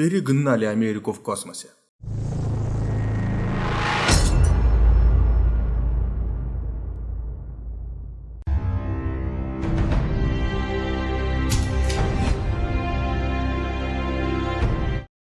перегнали Америку в космосе.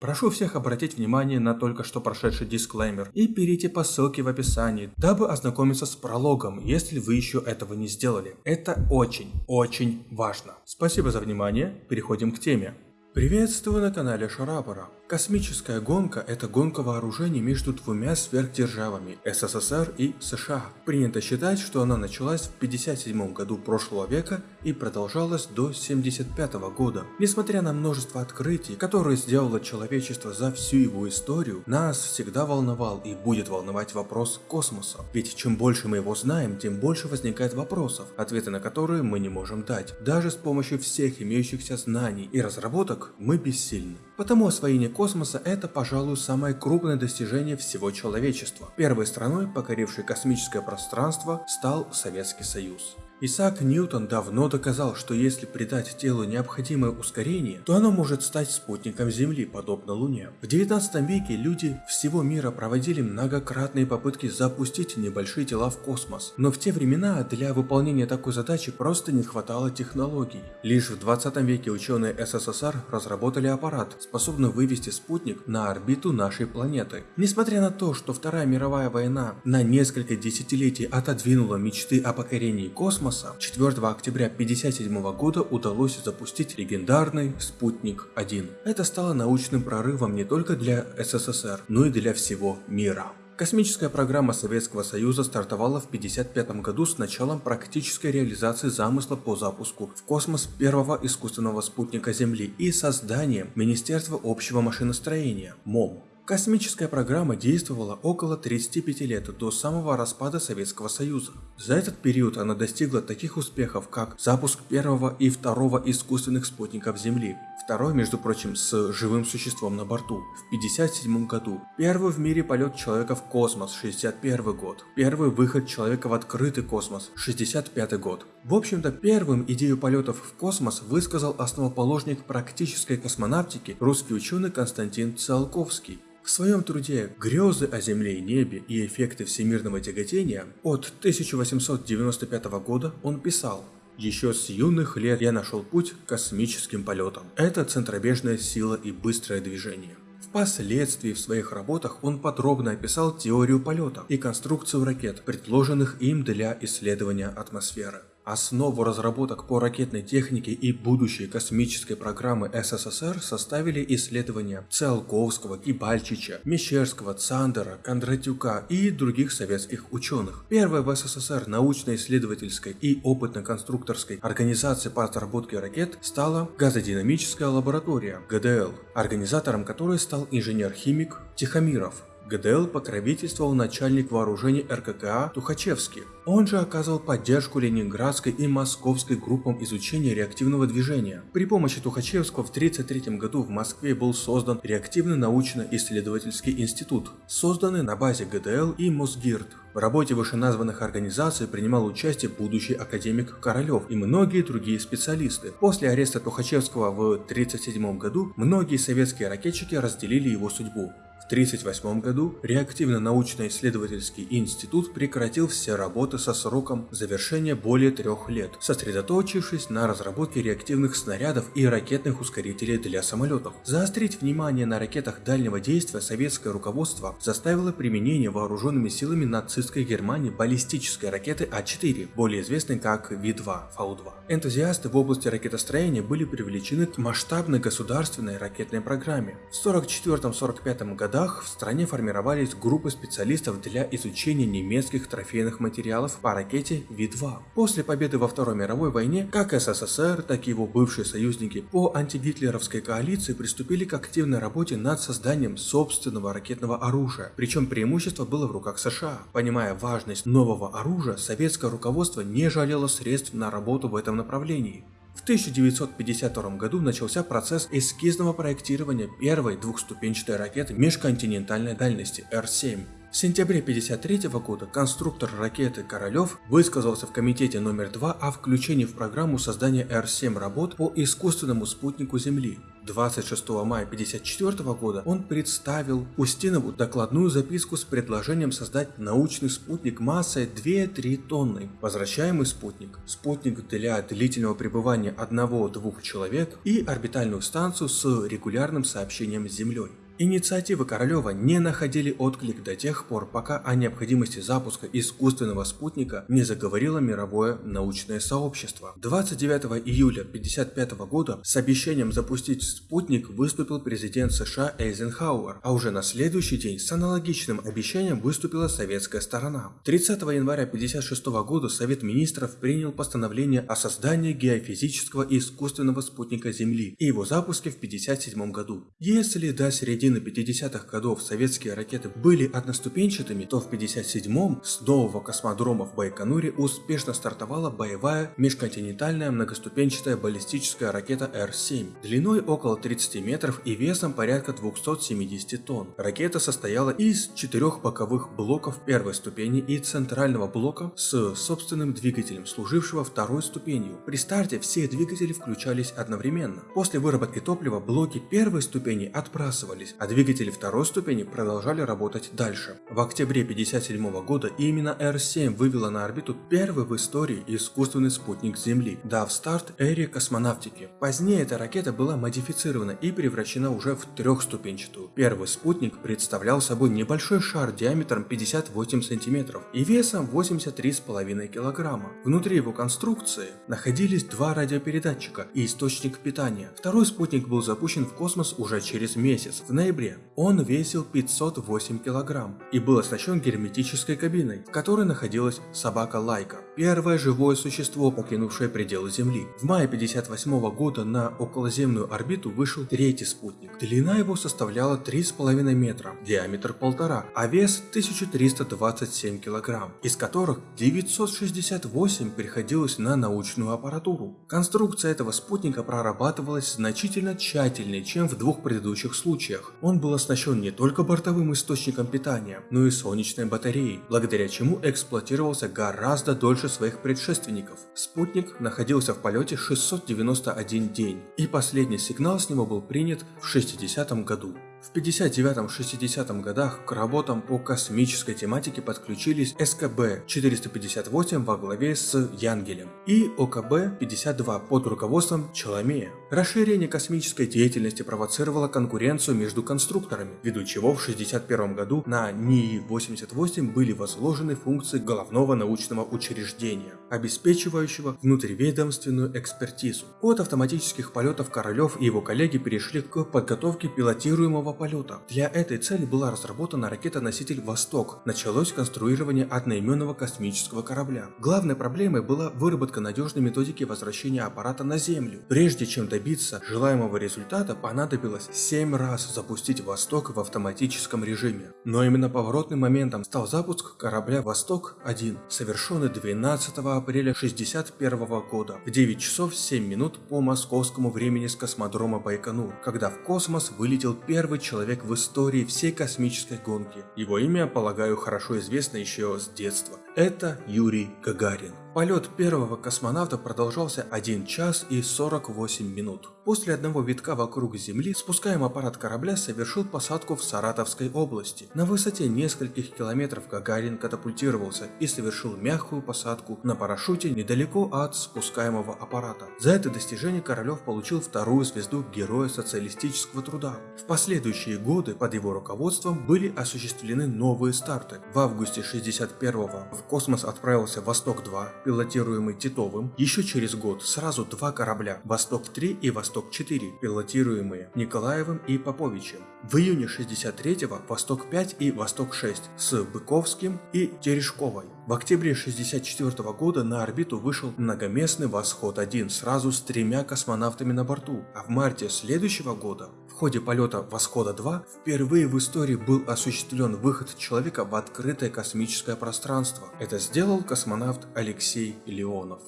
Прошу всех обратить внимание на только что прошедший дисклеймер и перейти по ссылке в описании, дабы ознакомиться с прологом, если вы еще этого не сделали. Это очень, очень важно. Спасибо за внимание, переходим к теме. Приветствую на канале Шарапора. Космическая гонка – это гонка вооружений между двумя сверхдержавами – СССР и США. Принято считать, что она началась в 57 году прошлого века и продолжалась до 75 года. Несмотря на множество открытий, которые сделало человечество за всю его историю, нас всегда волновал и будет волновать вопрос космоса. Ведь чем больше мы его знаем, тем больше возникает вопросов, ответы на которые мы не можем дать. Даже с помощью всех имеющихся знаний и разработок мы бессильны. Потому освоение космоса – это, пожалуй, самое крупное достижение всего человечества. Первой страной, покорившей космическое пространство, стал Советский Союз. Исаак Ньютон давно доказал, что если придать телу необходимое ускорение, то оно может стать спутником Земли, подобно Луне. В 19 веке люди всего мира проводили многократные попытки запустить небольшие тела в космос, но в те времена для выполнения такой задачи просто не хватало технологий. Лишь в 20 веке ученые СССР разработали аппарат, способный вывести спутник на орбиту нашей планеты. Несмотря на то, что Вторая мировая война на несколько десятилетий отодвинула мечты о покорении космоса, космоса 4 октября 1957 года удалось запустить легендарный «Спутник-1». Это стало научным прорывом не только для СССР, но и для всего мира. Космическая программа Советского Союза стартовала в 1955 году с началом практической реализации замысла по запуску в космос первого искусственного спутника Земли и созданием Министерства общего машиностроения МОМ. Космическая программа действовала около 35 лет до самого распада Советского Союза. За этот период она достигла таких успехов, как запуск первого и второго искусственных спутников Земли, второй, между прочим, с живым существом на борту, в 1957 году, первый в мире полет человека в космос, 61 год, первый выход человека в открытый космос, 65 год. В общем-то, первым идею полетов в космос высказал основоположник практической космонавтики русский ученый Константин Циолковский. В своем труде «Грезы о Земле и небе и эффекты всемирного тяготения» от 1895 года он писал еще с юных лет я нашел путь к космическим полетам. Это центробежная сила и быстрое движение. Впоследствии в своих работах он подробно описал теорию полета и конструкцию ракет, предложенных им для исследования атмосферы. Основу разработок по ракетной технике и будущей космической программы СССР составили исследования Циолковского, Кибальчича, Мещерского, Цандера, Кондратюка и других советских ученых. Первой в СССР научно-исследовательской и опытно-конструкторской организацией по разработке ракет стала газодинамическая лаборатория ГДЛ, организатором которой стал инженер-химик Тихомиров. ГДЛ покровительствовал начальник вооружений РККА Тухачевский. Он же оказывал поддержку ленинградской и московской группам изучения реактивного движения. При помощи Тухачевского в 1933 году в Москве был создан реактивный научно-исследовательский институт, созданный на базе ГДЛ и Мосгирд. В работе вышеназванных организаций принимал участие будущий академик Королев и многие другие специалисты. После ареста Тухачевского в 1937 году многие советские ракетчики разделили его судьбу. В 1938 году Реактивно-научно-исследовательский институт прекратил все работы со сроком завершения более трех лет, сосредоточившись на разработке реактивных снарядов и ракетных ускорителей для самолетов. Заострить внимание на ракетах дальнего действия советское руководство заставило применение вооруженными силами нацистской Германии баллистической ракеты А4, более известной как Ви-2, Фау-2. Энтузиасты в области ракетостроения были привлечены к масштабной государственной ракетной программе. В 1944-1945 году годах в стране формировались группы специалистов для изучения немецких трофейных материалов по ракете Ви-2. После победы во Второй мировой войне, как СССР, так и его бывшие союзники по антигитлеровской коалиции приступили к активной работе над созданием собственного ракетного оружия, причем преимущество было в руках США. Понимая важность нового оружия, советское руководство не жалело средств на работу в этом направлении. В 1952 году начался процесс эскизного проектирования первой двухступенчатой ракеты межконтинентальной дальности Р-7. В сентябре 1953 года конструктор ракеты Королев высказался в комитете номер 2 о включении в программу создания Р-7 работ по искусственному спутнику Земли. 26 мая 1954 года он представил Устинову докладную записку с предложением создать научный спутник массой 2-3 тонны. Возвращаемый спутник, спутник для длительного пребывания одного-двух человек и орбитальную станцию с регулярным сообщением с Землей. Инициативы Королева не находили отклик до тех пор, пока о необходимости запуска искусственного спутника не заговорило мировое научное сообщество. 29 июля 1955 года с обещанием запустить спутник выступил президент США Эйзенхауэр, а уже на следующий день с аналогичным обещанием выступила советская сторона. 30 января 1956 года Совет Министров принял постановление о создании геофизического искусственного спутника Земли и его запуске в 1957 году. Если до середины середины 50-х годов советские ракеты были одноступенчатыми, то в 57-м с нового космодрома в Байконуре успешно стартовала боевая межконтинентальная многоступенчатая баллистическая ракета Р-7, длиной около 30 метров и весом порядка 270 тонн. Ракета состояла из четырех боковых блоков первой ступени и центрального блока с собственным двигателем, служившего второй ступенью. При старте все двигатели включались одновременно. После выработки топлива блоки первой ступени отбрасывались, а двигатели второй ступени продолжали работать дальше. В октябре 1957 года именно R-7 вывела на орбиту первый в истории искусственный спутник Земли, дав старт эре космонавтики. Позднее эта ракета была модифицирована и превращена уже в трехступенчатую. Первый спутник представлял собой небольшой шар диаметром 58 см и весом 83,5 кг. Внутри его конструкции находились два радиопередатчика и источник питания. Второй спутник был запущен в космос уже через месяц, в ноябре. Он весил 508 килограмм и был оснащен герметической кабиной, в которой находилась собака Лайка, первое живое существо, покинувшее пределы Земли. В мае 58 года на околоземную орбиту вышел третий спутник. Длина его составляла 3,5 метра, диаметр 1,5, а вес 1327 килограмм, из которых 968 приходилось на научную аппаратуру. Конструкция этого спутника прорабатывалась значительно тщательнее, чем в двух предыдущих случаях. Он был оснащен не только бортовым источником питания, но и солнечной батареей, благодаря чему эксплуатировался гораздо дольше своих предшественников. Спутник находился в полете 691 день, и последний сигнал с него был принят в 60 году. В 59-60 годах к работам по космической тематике подключились СКБ-458 во главе с Янгелем и ОКБ-52 под руководством Челомея. Расширение космической деятельности провоцировало конкуренцию между конструкторами, ввиду чего в 61 году на НИИ-88 были возложены функции головного научного учреждения, обеспечивающего внутриведомственную экспертизу. От автоматических полетов Королев и его коллеги перешли к подготовке пилотируемого полета. Для этой цели была разработана ракета-носитель «Восток». Началось конструирование одноименного космического корабля. Главной проблемой была выработка надежной методики возвращения аппарата на Землю. Прежде чем добиться желаемого результата, понадобилось 7 раз запустить «Восток» в автоматическом режиме. Но именно поворотным моментом стал запуск корабля «Восток-1», совершенный 12 апреля 1961 года в 9 часов 7 минут по московскому времени с космодрома Байконур, когда в космос вылетел первый человек в истории всей космической гонки. Его имя, полагаю, хорошо известно еще с детства. Это Юрий Гагарин. Полет первого космонавта продолжался 1 час и 48 минут. После одного витка вокруг Земли спускаемый аппарат корабля совершил посадку в Саратовской области. На высоте нескольких километров Гагарин катапультировался и совершил мягкую посадку на парашюте недалеко от спускаемого аппарата. За это достижение Королев получил вторую звезду Героя социалистического труда. В последующие годы под его руководством были осуществлены новые старты. В августе 61-го в космос отправился Восток-2, пилотируемый Титовым, еще через год сразу два корабля «Восток-3» и «Восток-4», пилотируемые Николаевым и Поповичем. В июне 63-го «Восток-5» и «Восток-6» с Быковским и Терешковой. В октябре 1964 года на орбиту вышел многоместный «Восход-1» сразу с тремя космонавтами на борту, а в марте следующего года в ходе полета «Восхода-2» впервые в истории был осуществлен выход человека в открытое космическое пространство. Это сделал космонавт Алексей Леонов.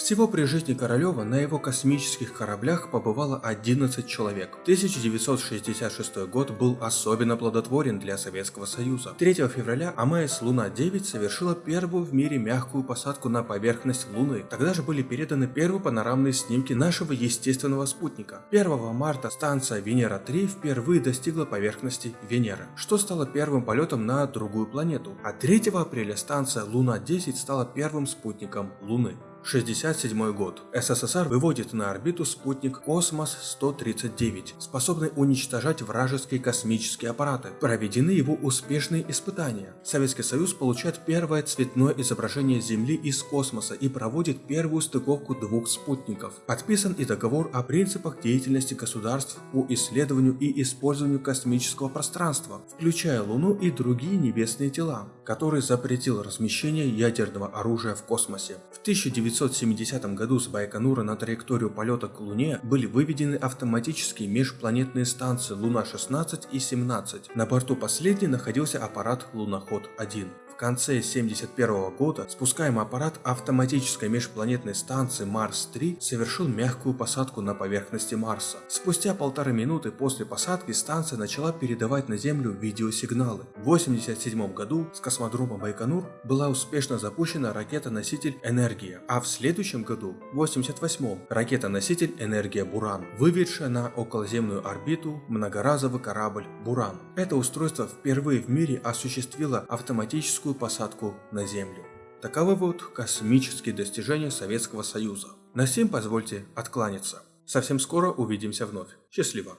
Всего при жизни Королева на его космических кораблях побывало 11 человек. 1966 год был особенно плодотворен для Советского Союза. 3 февраля АМС Луна-9 совершила первую в мире мягкую посадку на поверхность Луны. Тогда же были переданы первые панорамные снимки нашего естественного спутника. 1 марта станция Венера-3 впервые достигла поверхности Венеры, что стало первым полетом на другую планету. А 3 апреля станция Луна-10 стала первым спутником Луны. 67 год. СССР выводит на орбиту спутник Космос-139, способный уничтожать вражеские космические аппараты. Проведены его успешные испытания. Советский Союз получает первое цветное изображение Земли из космоса и проводит первую стыковку двух спутников. Подписан и договор о принципах деятельности государств по исследованию и использованию космического пространства, включая Луну и другие небесные тела, который запретил размещение ядерного оружия в космосе. В 19 1970 году с Байконура на траекторию полета к Луне были выведены автоматические межпланетные станции Луна-16 и 17. На борту последней находился аппарат Луноход-1 конце 1971 года спускаемый аппарат автоматической межпланетной станции Марс-3 совершил мягкую посадку на поверхности Марса. Спустя полторы минуты после посадки станция начала передавать на Землю видеосигналы. В 1987 году с космодрома Байконур была успешно запущена ракета-носитель «Энергия», а в следующем году, в 1988 ракета-носитель «Энергия Буран», выведшая на околоземную орбиту многоразовый корабль «Буран». Это устройство впервые в мире осуществило автоматическую легкую посадку на Землю. Таковы вот космические достижения Советского Союза. На сим позвольте откланяться. Совсем скоро увидимся вновь. Счастливо!